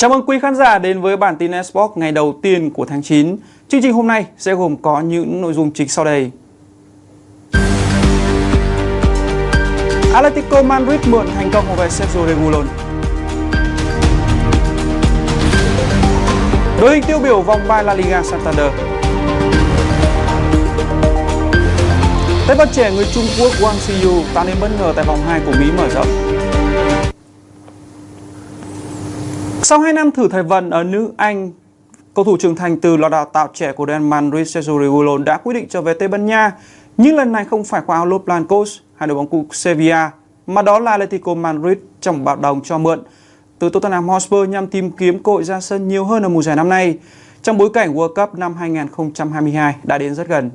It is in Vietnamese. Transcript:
Chào mừng quý khán giả đến với bản tin Esports ngày đầu tiên của tháng 9. Chương trình hôm nay sẽ gồm có những nội dung chính sau đây. Atletico Madrid mượn thành công về Sergio Regulon. Đội hình tiêu biểu vòng 3 La Liga Santander. Tay vợt trẻ người Trung Quốc Wang Siyu tạo nên bất ngờ tại vòng 2 của Mỹ mở rộng. Sau 2 năm thử thời vận ở nữ Anh, cầu thủ trưởng thành từ lò đào tạo trẻ của Real Madrid Sergio đã quyết định trở về Tây Ban Nha, nhưng lần này không phải qua áo Los Blancos hay đội bóng cụ Sevilla, mà đó là Atletico Madrid trong bạc đồng cho mượn từ Tottenham Hotspur nhằm tìm kiếm cơ hội ra sân nhiều hơn ở mùa giải năm nay trong bối cảnh World Cup năm 2022 đã đến rất gần.